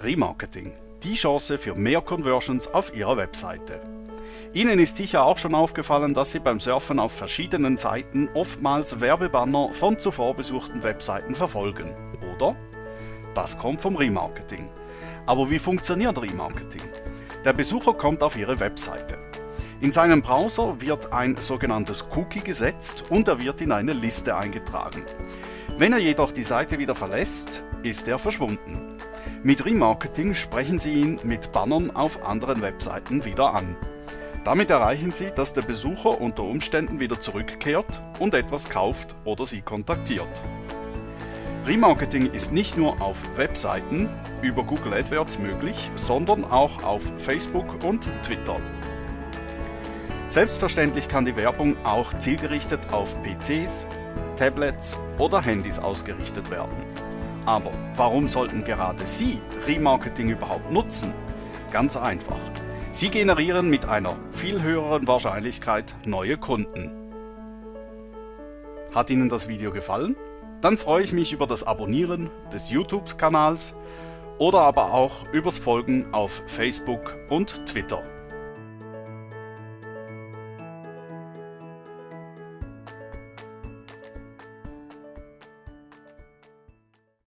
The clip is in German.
Remarketing. Die Chance für mehr Conversions auf Ihrer Webseite. Ihnen ist sicher auch schon aufgefallen, dass Sie beim Surfen auf verschiedenen Seiten oftmals Werbebanner von zuvor besuchten Webseiten verfolgen, oder? Das kommt vom Remarketing. Aber wie funktioniert Remarketing? Der Besucher kommt auf Ihre Webseite. In seinem Browser wird ein sogenanntes Cookie gesetzt und er wird in eine Liste eingetragen. Wenn er jedoch die Seite wieder verlässt, ist er verschwunden. Mit Remarketing sprechen Sie ihn mit Bannern auf anderen Webseiten wieder an. Damit erreichen Sie, dass der Besucher unter Umständen wieder zurückkehrt und etwas kauft oder Sie kontaktiert. Remarketing ist nicht nur auf Webseiten über Google AdWords möglich, sondern auch auf Facebook und Twitter. Selbstverständlich kann die Werbung auch zielgerichtet auf PCs, Tablets oder Handys ausgerichtet werden. Aber warum sollten gerade Sie Remarketing überhaupt nutzen? Ganz einfach. Sie generieren mit einer viel höheren Wahrscheinlichkeit neue Kunden. Hat Ihnen das Video gefallen? Dann freue ich mich über das Abonnieren des YouTube-Kanals oder aber auch übers Folgen auf Facebook und Twitter.